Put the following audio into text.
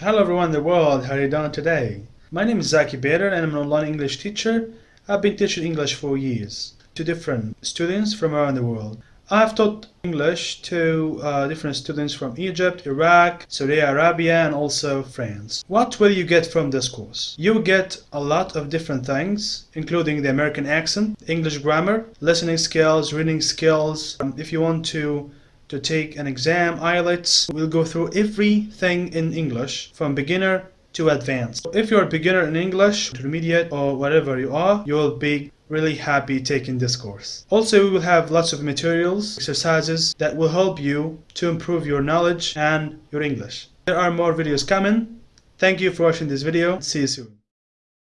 Hello everyone in the world, how are you doing today? My name is Zaki Bader and I'm an online English teacher. I've been teaching English for years to different students from around the world. I've taught English to uh, different students from Egypt, Iraq, Saudi Arabia and also France. What will you get from this course? You get a lot of different things including the American accent, English grammar, listening skills, reading skills. Um, if you want to to take an exam, IELTS, we'll go through everything in English from beginner to advanced. If you're a beginner in English, intermediate or whatever you are, you will be really happy taking this course. Also, we will have lots of materials, exercises that will help you to improve your knowledge and your English. There are more videos coming. Thank you for watching this video. See you soon.